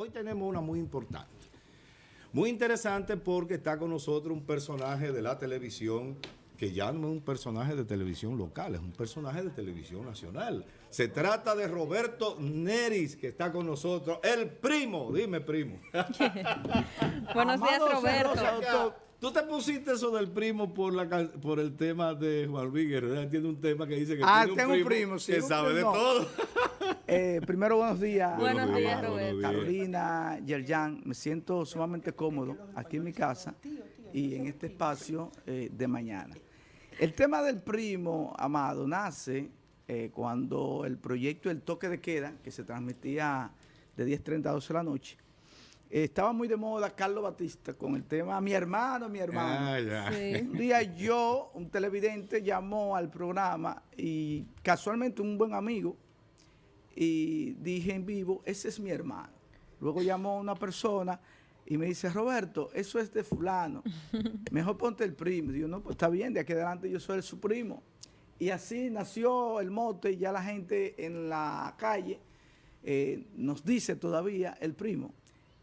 Hoy tenemos una muy importante. Muy interesante porque está con nosotros un personaje de la televisión que ya no es un personaje de televisión local, es un personaje de televisión nacional. Se trata de Roberto Neris, que está con nosotros, el primo, dime primo. Buenos días, Roberto. Tú te pusiste eso del primo por la por el tema de Juan Luis Guerrero. Tiene un tema que dice que ah, tiene tengo un primo, sí, que sabe de todo. Eh, primero, buenos días. Buenos, días, Roberto. Carolina, Yerjan, me siento sumamente cómodo aquí en mi casa y en este espacio eh, de mañana. El tema del primo, Amado, nace eh, cuando el proyecto El Toque de Queda, que se transmitía de 10.30 a 12 de la noche, estaba muy de moda Carlos Batista con el tema Mi hermano, mi hermano. Ah, un día yo, un televidente, llamó al programa y casualmente un buen amigo y dije en vivo, ese es mi hermano. Luego llamó una persona y me dice, Roberto, eso es de fulano. Mejor ponte el primo. Digo, no, pues está bien, de aquí adelante yo soy su primo. Y así nació el mote y ya la gente en la calle eh, nos dice todavía el primo.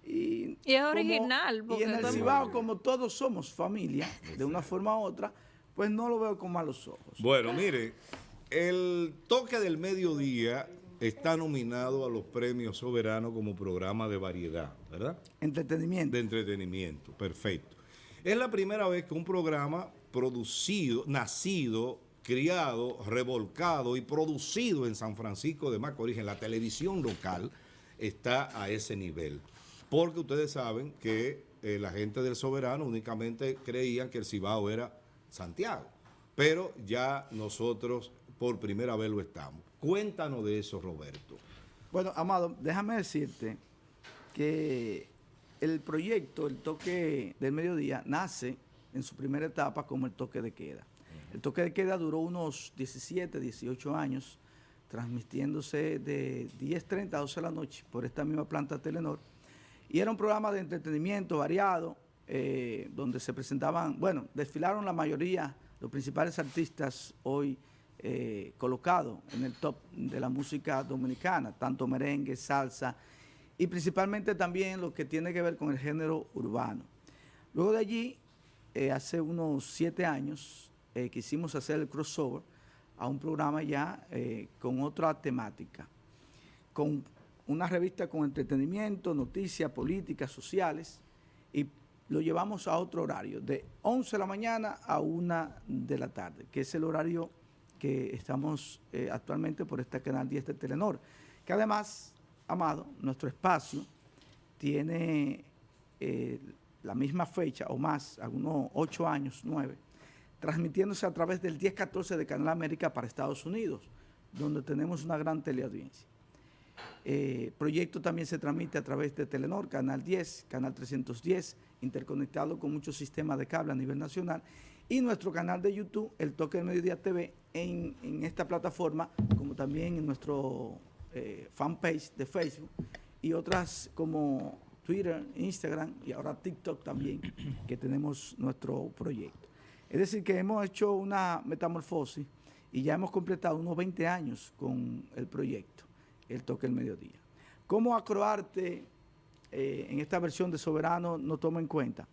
Y, es original. y en el Cibao, como todos somos familia, de una forma u otra, pues no lo veo con malos ojos. Bueno, mire, el toque del mediodía está nominado a los premios soberanos como programa de variedad, ¿verdad? Entretenimiento. De entretenimiento, perfecto. Es la primera vez que un programa producido, nacido, criado, revolcado y producido en San Francisco de Macorís, en la televisión local, está a ese nivel porque ustedes saben que eh, la gente del Soberano únicamente creían que el Cibao era Santiago, pero ya nosotros por primera vez lo estamos. Cuéntanos de eso, Roberto. Bueno, Amado, déjame decirte que el proyecto, el toque del mediodía, nace en su primera etapa como el toque de queda. El toque de queda duró unos 17, 18 años, transmitiéndose de 10.30 a 12 de la noche por esta misma planta Telenor, y era un programa de entretenimiento variado, eh, donde se presentaban, bueno, desfilaron la mayoría, los principales artistas hoy eh, colocados en el top de la música dominicana, tanto merengue, salsa, y principalmente también lo que tiene que ver con el género urbano. Luego de allí, eh, hace unos siete años, quisimos hacer el crossover a un programa ya con otra temática, con una revista con entretenimiento, noticias, políticas, sociales, y lo llevamos a otro horario, de 11 de la mañana a 1 de la tarde, que es el horario que estamos eh, actualmente por este canal 10 de Telenor, que además, Amado, nuestro espacio tiene eh, la misma fecha o más, algunos 8 años, 9, transmitiéndose a través del 10-14 de Canal América para Estados Unidos, donde tenemos una gran teleaudiencia. Eh, proyecto también se transmite a través de Telenor, Canal 10, Canal 310, interconectado con muchos sistemas de cable a nivel nacional, y nuestro canal de YouTube, El Toque del Mediodía TV, en, esta plataforma, como también en nuestro eh, fanpage de Facebook, y otras como Twitter, Instagram y ahora TikTok también, que tenemos nuestro proyecto. Es decir, que hemos hecho una metamorfosis y ya hemos completado unos 20 años con el proyecto el toque del mediodía. ¿Cómo Acroarte eh, en esta versión de Soberano no toma en cuenta?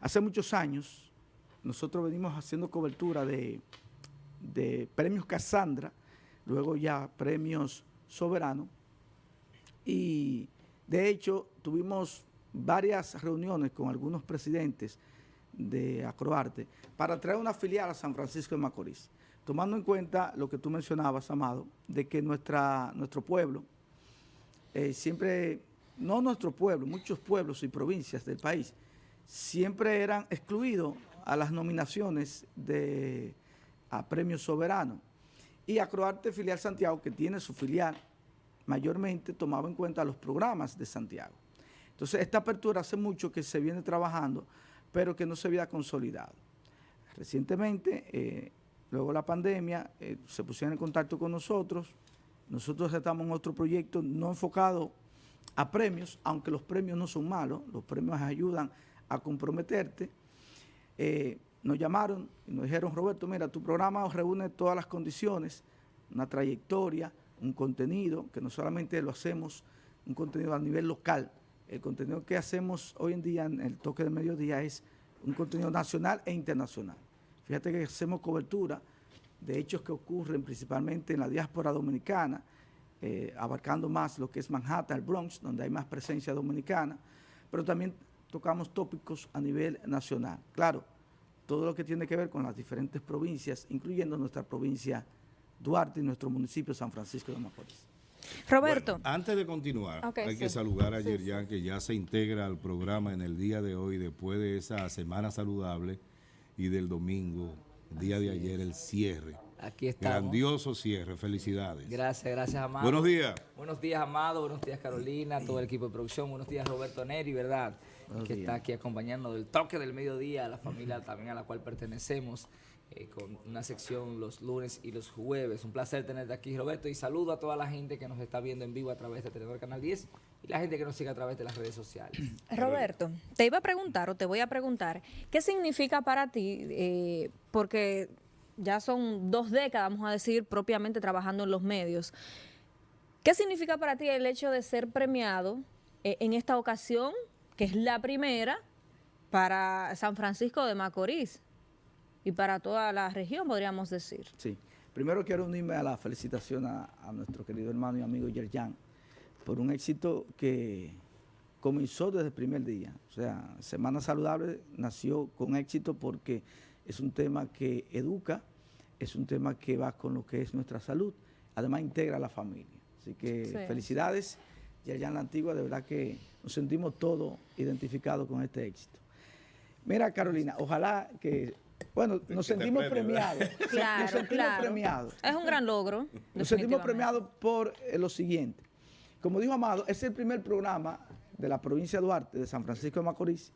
Hace muchos años nosotros venimos haciendo cobertura de, de premios Cassandra, luego ya premios Soberano, y de hecho tuvimos varias reuniones con algunos presidentes de Acroarte para traer una filial a San Francisco de Macorís tomando en cuenta lo que tú mencionabas, Amado, de que nuestra, nuestro pueblo, eh, siempre, no nuestro pueblo, muchos pueblos y provincias del país, siempre eran excluidos a las nominaciones de, a premios soberanos. Y Acroarte Filial Santiago, que tiene su filial, mayormente tomaba en cuenta los programas de Santiago. Entonces, esta apertura hace mucho que se viene trabajando, pero que no se había consolidado. Recientemente, eh, Luego la pandemia, eh, se pusieron en contacto con nosotros. Nosotros estamos en otro proyecto no enfocado a premios, aunque los premios no son malos, los premios ayudan a comprometerte. Eh, nos llamaron y nos dijeron, Roberto, mira, tu programa reúne todas las condiciones, una trayectoria, un contenido, que no solamente lo hacemos, un contenido a nivel local, el contenido que hacemos hoy en día en el toque de mediodía es un contenido nacional e internacional. Fíjate que hacemos cobertura de hechos que ocurren principalmente en la diáspora dominicana, eh, abarcando más lo que es Manhattan, el Bronx, donde hay más presencia dominicana, pero también tocamos tópicos a nivel nacional. Claro, todo lo que tiene que ver con las diferentes provincias, incluyendo nuestra provincia Duarte y nuestro municipio San Francisco de Macorís. Roberto. antes de continuar, hay que saludar a Yerjan, que ya se integra al programa en el día de hoy, después de esa semana saludable y del domingo, el día de ayer, el cierre. Aquí estamos. Grandioso cierre, felicidades. Gracias, gracias, Amado. Buenos días. Buenos días, Amado. Buenos días, Carolina, todo el equipo de producción. Buenos días, Roberto Neri, ¿verdad? Que está aquí acompañando del toque del mediodía, a la familia también a la cual pertenecemos. Eh, con una sección los lunes y los jueves. Un placer tenerte aquí, Roberto, y saludo a toda la gente que nos está viendo en vivo a través de Tenedor Canal 10 y la gente que nos sigue a través de las redes sociales. Roberto, te iba a preguntar o te voy a preguntar, ¿qué significa para ti? Eh, porque ya son dos décadas, vamos a decir, propiamente trabajando en los medios. ¿Qué significa para ti el hecho de ser premiado eh, en esta ocasión, que es la primera, para San Francisco de Macorís? y para toda la región, podríamos decir. Sí. Primero quiero unirme a la felicitación a, nuestro querido hermano y amigo Yerjan por un éxito que comenzó desde el primer día. O sea, Semana Saludable nació con éxito porque es un tema que educa, es un tema que va con lo que es nuestra salud, además integra a la familia. Así que felicidades, Yerjan La Antigua, de verdad que nos sentimos todos identificados con este éxito. Mira, Carolina, ojalá que bueno, nos sentimos premiados. Claro, nos sentimos premiados. Es un gran logro. Nos sentimos premiados por eh, lo siguiente. Como dijo Amado, es el primer programa de la provincia de Duarte, de San Francisco de Macorís,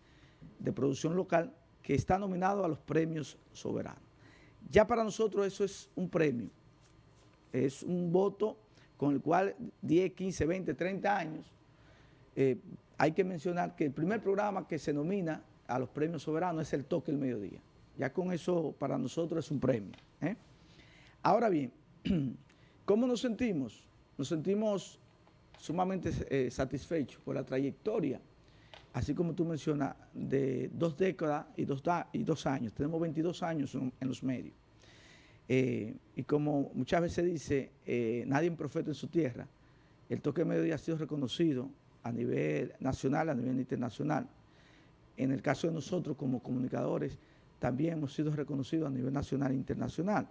de producción local, que está nominado a los premios soberanos. Ya para nosotros eso es un premio. Es un voto con el cual 10, 15, 20, 30 años, eh, hay que mencionar que el primer programa que se nomina a los premios soberanos es el Toque el Mediodía. Ya con eso para nosotros es un premio. ¿eh? Ahora bien, ¿cómo nos sentimos? Nos sentimos sumamente eh, satisfechos por la trayectoria, así como tú mencionas, de dos décadas y dos, y dos años. Tenemos 22 años en, los medios. Eh, y como muchas veces dice, nadie es profeta en su tierra, el toque de mediodía ha sido reconocido a nivel nacional, a nivel internacional. En el caso de nosotros como comunicadores, también hemos sido reconocidos a nivel nacional e internacional.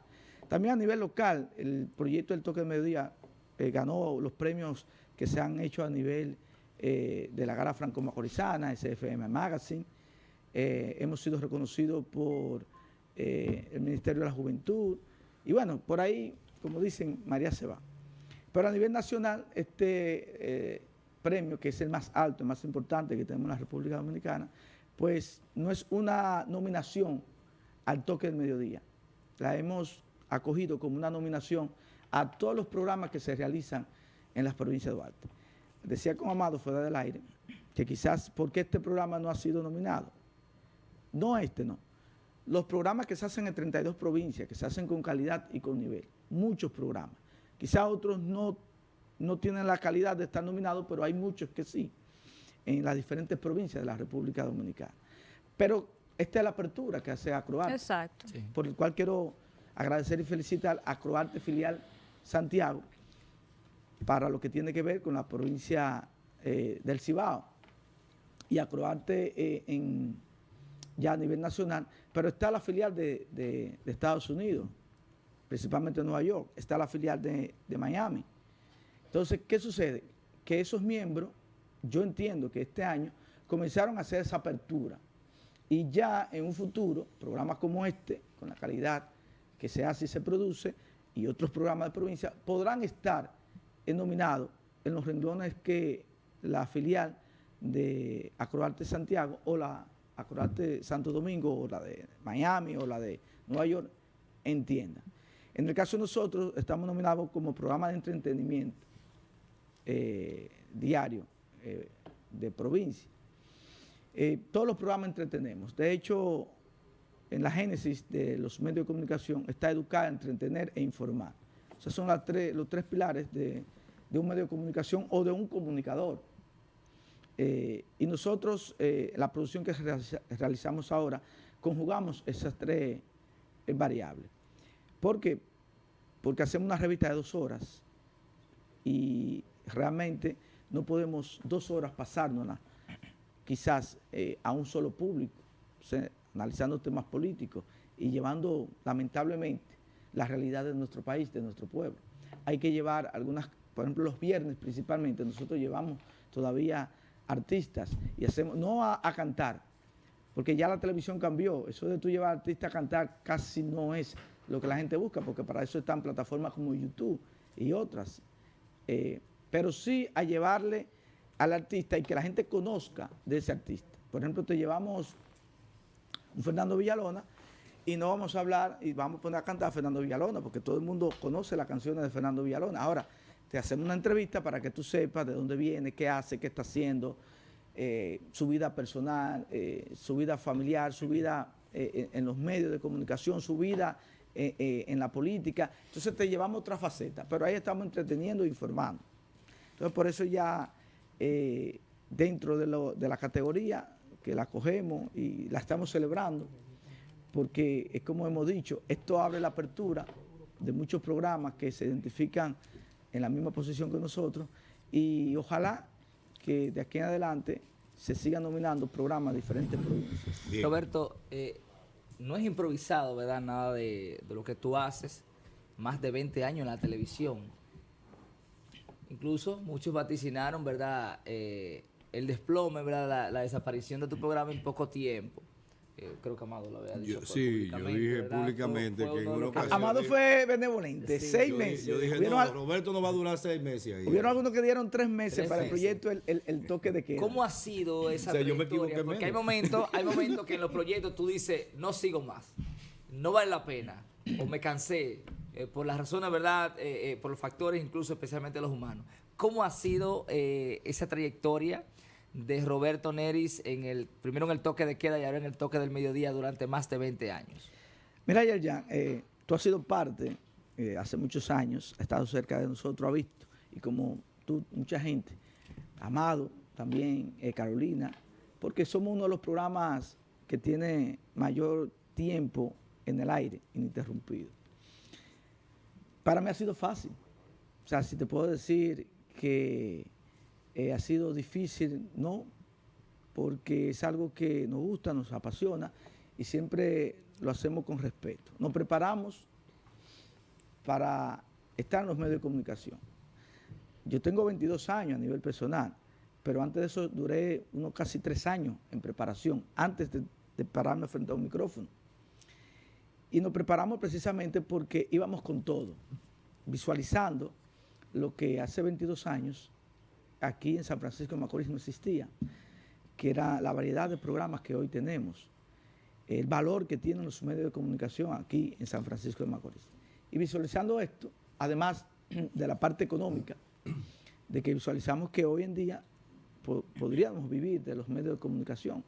También a nivel local, el proyecto del toque de mediodía eh, ganó los premios que se han hecho a nivel eh, de la Gara Franco-Macorizana, SFM Magazine. Eh, hemos sido reconocidos por el Ministerio de la Juventud. Y bueno, por ahí, como dicen, María se va. Pero a nivel nacional, este premio, que es el más alto, el más importante que tenemos en la República Dominicana, pues no es una nominación al toque del mediodía. La hemos acogido como una nominación a todos los programas que se realizan en las provincias de Duarte. Decía con Amado fuera del aire que quizás porque este programa no ha sido nominado. No este, no. Los programas que se hacen en 32 provincias, que se hacen con calidad y con nivel. Muchos programas. Quizás otros no, no tienen la calidad de estar nominados, pero hay muchos que sí en las diferentes provincias de la República Dominicana. Pero esta es la apertura que hace Acroarte. Exacto. Por el cual quiero agradecer y felicitar a Acroarte Filial Santiago para lo que tiene que ver con la provincia eh, del Cibao y Acroarte eh, en, ya a nivel nacional, pero está la filial de, Estados Unidos, principalmente en Nueva York, está la filial de, de Miami. Entonces, ¿qué sucede? Que esos miembros yo entiendo que este año comenzaron a hacer esa apertura y ya en un futuro, programas como este, con la calidad que se hace y se produce, y otros programas de provincia, podrán estar nominados en los renglones que la filial de Acroarte Santiago o la Acroarte Santo Domingo o la de Miami o la de Nueva York entiendan. En el caso de nosotros, estamos nominados como programa de entretenimiento eh, diario eh, de provincia. Eh, todos los programas entretenemos. De hecho, en la génesis de los medios de comunicación está educar, entretener e informar. Esos son los tres pilares de, un medio de comunicación o de un comunicador. Eh, y nosotros, eh, la producción que realiza- realizamos ahora, conjugamos esas tres eh, variables. ¿Por qué? Porque hacemos una revista de dos horas y realmente no podemos dos horas pasárnosla quizás a un solo público, analizando temas políticos y llevando lamentablemente la realidad de nuestro país, de nuestro pueblo. Hay que llevar algunas, por ejemplo, los viernes principalmente, nosotros llevamos todavía artistas y hacemos, no a, cantar, porque ya la televisión cambió, eso de tú llevar artistas a cantar casi no es lo que la gente busca, porque para eso están plataformas como YouTube y otras. Eh, pero sí a llevarle al artista y que la gente conozca de ese artista. Por ejemplo, te llevamos un Fernando Villalona y no vamos a hablar y vamos a poner a cantar a Fernando Villalona, porque todo el mundo conoce las canciones de Fernando Villalona. Ahora, te hacemos una entrevista para que tú sepas de dónde viene, qué hace, qué está haciendo, eh, su vida personal, eh, su vida familiar, su vida eh, en, los medios de comunicación, su vida en la política. Entonces te llevamos otra faceta, pero ahí estamos entreteniendo e informando. Entonces, por eso ya dentro de la categoría que la cogemos y la estamos celebrando, porque es como hemos dicho, esto abre la apertura de muchos programas que se identifican en la misma posición que nosotros y ojalá que de aquí en adelante se sigan nominando programas de diferentes provincias. Bien. Roberto, eh, no es improvisado, ¿verdad? Nada de, de lo que tú haces. Más de 20 años en la televisión. Incluso muchos vaticinaron, ¿verdad? Eh, el desplome, ¿verdad? La, la desaparición de tu programa en poco tiempo. Eh, creo que Amado lo había dicho. Yo- sí, yo públicamente, dije ¿verdad? públicamente Fue- que en una ocasión- Amado fue benevolente, Sí, seis Yo meses. Yo dije, no, al- Roberto no va a durar seis meses ahí. hubieron algunos que dieron tres meses Tres para el proyecto el, el- el toque de queda. ¿Cómo ha sido esa O sea, yo me trayectoria? equivoqué Porque hay momentos, hay momentos que en los proyectos tú dices, no sigo más, no vale la pena, o me cansé, eh, por las razones, ¿verdad? Eh, eh, por los factores, incluso especialmente los humanos. ¿Cómo ha sido eh, esa trayectoria de Roberto Neris en el primero en el toque de queda y ahora en el toque del mediodía durante más de 20 años? Mira, Yerjan, eh, tú has sido parte, eh, hace muchos años, has estado cerca de nosotros, has visto, y como tú, mucha gente, Amado, también eh, Carolina, porque somos uno de los programas que tiene mayor tiempo en el aire, ininterrumpido. Para mí ha sido fácil. O sea, si te puedo decir que eh, ha sido difícil, no, porque es algo que nos gusta, nos apasiona y siempre lo hacemos con respeto. Nos preparamos para estar en los medios de comunicación. Yo tengo 22 años a nivel personal, pero antes de eso duré unos casi tres años en preparación, antes de, de pararme frente a un micrófono. Y nos preparamos precisamente porque íbamos con todo, visualizando lo que hace 22 años aquí en San Francisco de Macorís no existía, que era la variedad de programas que hoy tenemos, el valor que tienen los medios de comunicación aquí en San Francisco de Macorís. Y visualizando esto, además de la parte económica, de que visualizamos que hoy en día po- podríamos vivir de los medios de comunicación.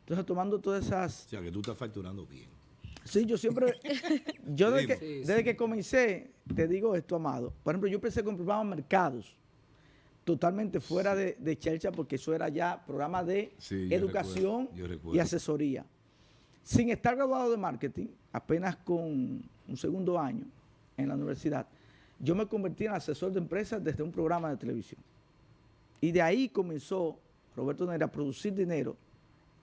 Entonces, tomando todas esas O sea, que tú estás facturando bien. Sí, yo siempre, yo desde, que, desde que comencé, te digo esto, Amado. Por ejemplo, yo empecé con programas mercados, totalmente fuera de, de Chelcha, porque eso era ya programa de Sí, yo educación recuerdo, yo recuerdo. y asesoría. Sin estar graduado de marketing, apenas con un segundo año en la universidad, yo me convertí en asesor de empresas desde un programa de televisión. Y de ahí comenzó Roberto Neira a producir dinero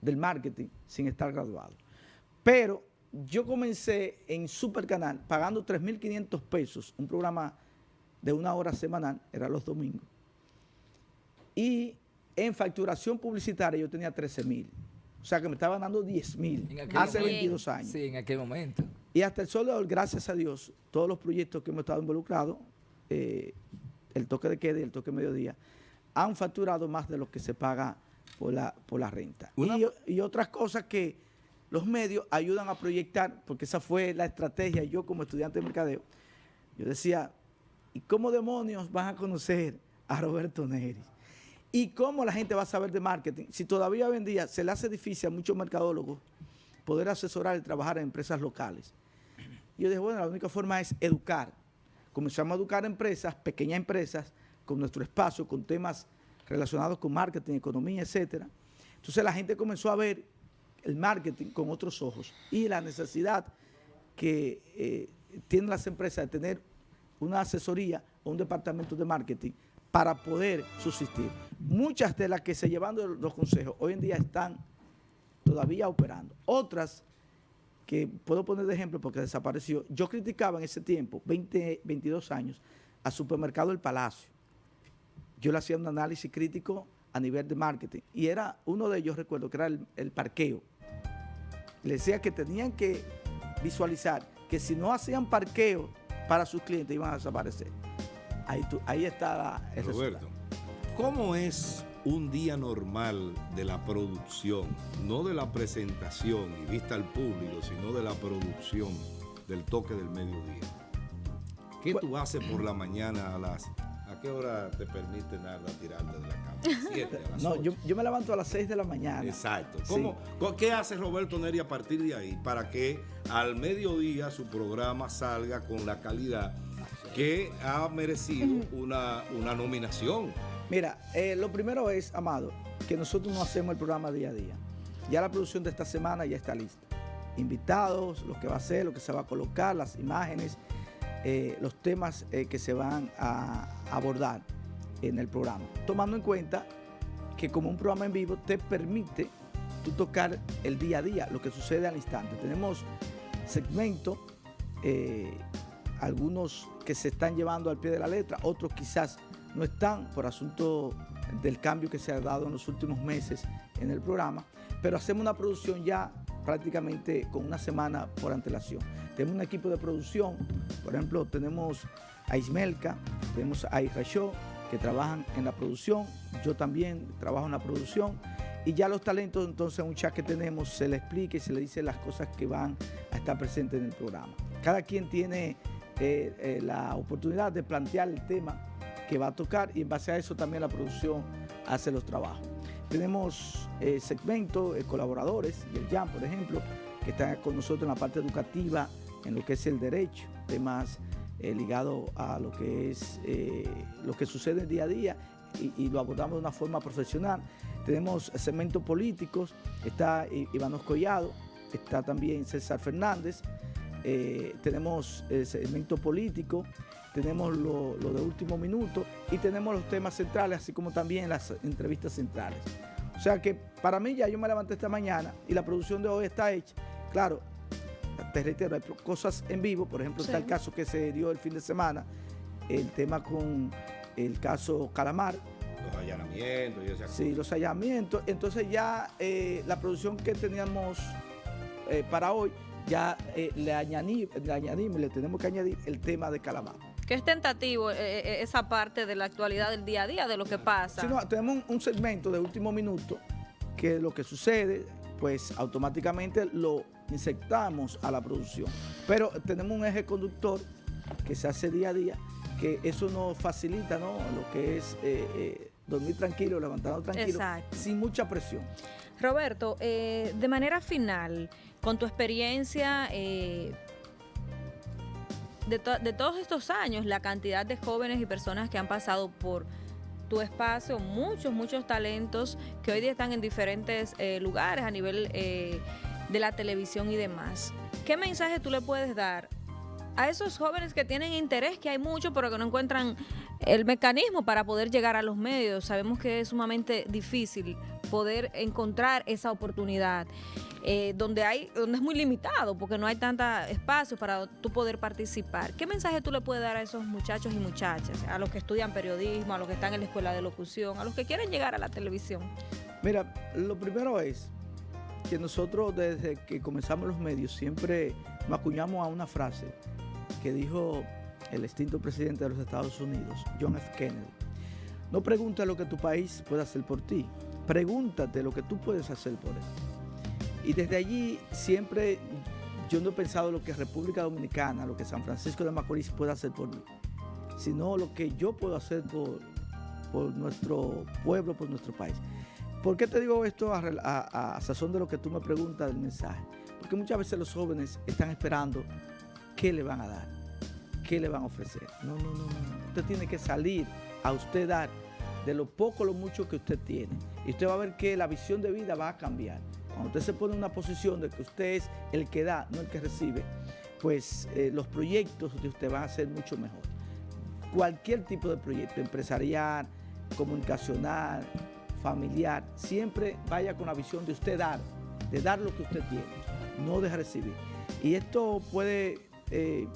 del marketing sin estar graduado. Pero yo comencé en Supercanal pagando 3.500 pesos, un programa de una hora semanal, era los domingos. Y en facturación publicitaria yo tenía 13.000. O sea que me estaban dando 10.000 En aquel hace momento. 22 años. Sí, en aquel momento. Y hasta el sol de hoy, gracias a Dios, todos los proyectos que hemos estado involucrados, eh, el toque de queda y el toque de mediodía, han facturado más de lo que se paga por la, por la renta. Y, y otras cosas que los medios ayudan a proyectar, porque esa fue la estrategia, yo como estudiante de mercadeo, yo decía, ¿y cómo demonios van a conocer a Roberto Neri? ¿Y cómo la gente va a saber de marketing? Si todavía hoy en día se le hace difícil a muchos mercadólogos poder asesorar y trabajar en empresas locales. Yo dije, bueno, la única forma es educar. Comenzamos a educar empresas, pequeñas empresas, con nuestro espacio, con temas relacionados con marketing, economía, etcétera. Entonces la gente comenzó a ver el marketing con otros ojos y la necesidad que eh, tienen las empresas de tener una asesoría o un departamento de marketing para poder subsistir. Muchas de las que se llevan los consejos hoy en día están todavía operando. Otras que puedo poner de ejemplo porque desapareció, yo criticaba en ese tiempo, 20, 22 años, al supermercado El Palacio. Yo le hacía un análisis crítico a nivel de marketing y era uno de ellos, recuerdo, que era el, el parqueo. Le decía que tenían que visualizar que si no hacían parqueo para sus clientes iban a desaparecer. Ahí, tú, ahí está el Roberto, ¿cómo es un día normal de la producción? No de la presentación y vista al público, sino de la producción del toque del mediodía. ¿Qué tú haces por la mañana a las... ¿A qué hora te permite nada tirarte de la cama? ¿Siete, a las no, yo, yo, me levanto a las 6 de la mañana. Exacto. ¿Cómo, ¿Qué hace Roberto Neri a partir de ahí para que al mediodía su programa salga con la calidad que ha merecido una, una nominación? Mira, eh, lo primero es, Amado, que nosotros no hacemos el programa día a día. Ya la producción de esta semana ya está lista. Invitados, lo que va a hacer, lo que se va a colocar, las imágenes, eh, los temas eh, que se van a abordar en el programa. Tomando en cuenta que como un programa en vivo te permite tú tocar el día a día, lo que sucede al instante. Tenemos segmentos, eh, algunos que se están llevando al pie de la letra, otros quizás no están por asunto del cambio que se ha dado en los últimos meses en el programa, pero hacemos una producción ya prácticamente con una semana por antelación. Tenemos un equipo de producción, por ejemplo, tenemos a Ismelka, tenemos a Show, que trabajan en la producción, yo también trabajo en la producción, y ya los talentos, entonces, un chat que tenemos, se le explica y se le dice las cosas que van a estar presentes en el programa. Cada quien tiene eh, eh, la oportunidad de plantear el tema que va a tocar y en base a eso también la producción hace los trabajos. Tenemos eh, segmentos, eh, colaboradores, y el JAM, por ejemplo, que está con nosotros en la parte educativa, en lo que es el derecho, temas ligados a lo que es lo que sucede día a día y, y, lo abordamos de una forma profesional. Tenemos segmentos políticos, está Iván Collado, está también César Fernández, eh, tenemos el segmento político, tenemos lo, lo, de último minuto y tenemos los temas centrales, así como también las entrevistas centrales. O sea que para mí ya yo me levanté esta mañana y la producción de hoy está hecha. Claro, te reitero, hay cosas en vivo, por ejemplo, sí. está el caso que se dio el fin de semana, el tema con el caso Calamar. Los allanamientos y ese Sí, los allanamientos. Entonces ya eh, la producción que teníamos eh, para hoy, ya eh, le, añadí, le añadimos, le tenemos que añadir el tema de Calamar que es tentativo eh, esa parte de la actualidad del día a día, de lo que pasa. Sí, no, tenemos un, un, segmento de último minuto que lo que sucede, pues automáticamente lo insertamos a la producción. Pero tenemos un eje conductor que se hace día a día, que eso nos facilita ¿no? lo que es eh, eh, dormir tranquilo, levantarnos tranquilo, Exacto. sin mucha presión. Roberto, eh, de manera final, con tu experiencia de, to de, todos estos años, la cantidad de jóvenes y personas que han pasado por tu espacio, muchos, muchos talentos que hoy día están en diferentes eh, lugares a nivel eh, de la televisión y demás. ¿Qué mensaje tú le puedes dar a esos jóvenes que tienen interés, que hay mucho, pero que no encuentran el mecanismo para poder llegar a los medios? Sabemos que es sumamente difícil poder encontrar esa oportunidad. Eh, donde hay donde es muy limitado porque no hay tanta espacio para tú poder participar. ¿Qué mensaje tú le puedes dar a esos muchachos y muchachas, a los que estudian periodismo, a los que están en la escuela de locución, a los que quieren llegar a la televisión? Mira, lo primero es que nosotros desde que comenzamos los medios siempre nos acuñamos a una frase que dijo el extinto presidente de los Estados Unidos, John F. Kennedy. No preguntes lo que tu país puede hacer por ti, pregúntate lo que tú puedes hacer por él. Y desde allí siempre yo no he pensado lo que República Dominicana, lo que San Francisco de Macorís puede hacer por mí, sino lo que yo puedo hacer por, por nuestro pueblo, por nuestro país. ¿Por qué te digo esto a, a, sazón de lo que tú me preguntas del mensaje? Porque muchas veces los jóvenes están esperando qué le van a dar, qué le van a ofrecer. No, no, no, no. Usted tiene que salir a usted dar de lo poco lo mucho que usted tiene. Y usted va a ver que la visión de vida va a cambiar. Cuando usted se pone en una posición de que usted es el que da, no el que recibe, pues eh, los proyectos de usted van a ser mucho mejor. Cualquier tipo de proyecto, empresarial, comunicacional, familiar, siempre vaya con la visión de usted dar, de dar lo que usted tiene, no de recibir. Y esto puede eh,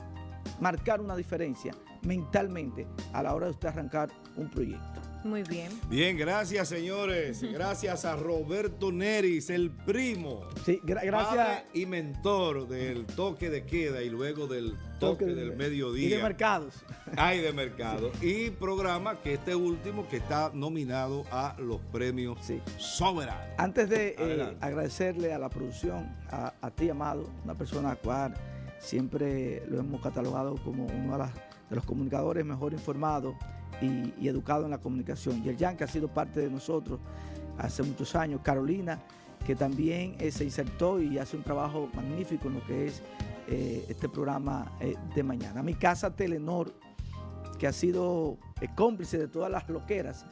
marcar una diferencia mentalmente a la hora de usted arrancar un proyecto. Muy bien. Bien, gracias señores. Gracias a Roberto Neris, el primo. Sí, gra- gracias. padre y mentor del toque de queda y luego del toque, del mediodía. Y de mercados. Hay de mercado. Y programa que este último que está nominado a los premios Sí. Soberano. Antes de eh, agradecerle a la producción, a, a ti, Amado, una persona a la cual siempre lo hemos catalogado como uno de, las- de los comunicadores mejor informados y, y educados en la comunicación. Yerjan, que ha sido parte de nosotros hace muchos años. Carolina, que también eh, se insertó y hace un trabajo magnífico en lo que es eh, este programa eh, de mañana. Mi casa Telenor, que ha sido cómplice de todas las loqueras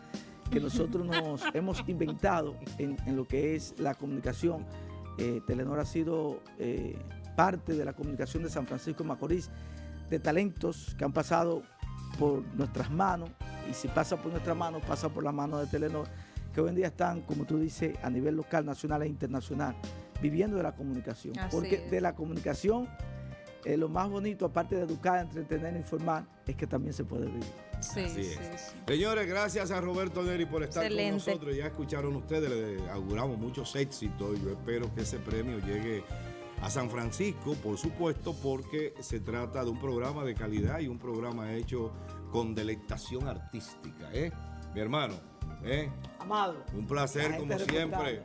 que nosotros nos hemos inventado en, en lo que es la comunicación. Telenor ha sido parte de la comunicación de San Francisco de Macorís, de talentos que han pasado por nuestras manos, y si pasa por nuestras manos, pasa por la mano de Telenor, que hoy en día están, como tú dices, a nivel local, nacional e internacional, viviendo de la comunicación. Así Porque es. de la comunicación, eh, lo más bonito, aparte de educar, entretener, informar, es que también se puede vivir. Sí, Así sí, es. sí. Señores, gracias a Roberto Neri por estar Excelente. con nosotros. Ya escucharon ustedes, le auguramos muchos éxitos y yo espero que ese premio llegue a San Francisco, por supuesto, porque se trata de un programa de calidad y un programa hecho con deleitación artística. ¿eh? Mi hermano, ¿eh? Amado. un placer La como siempre.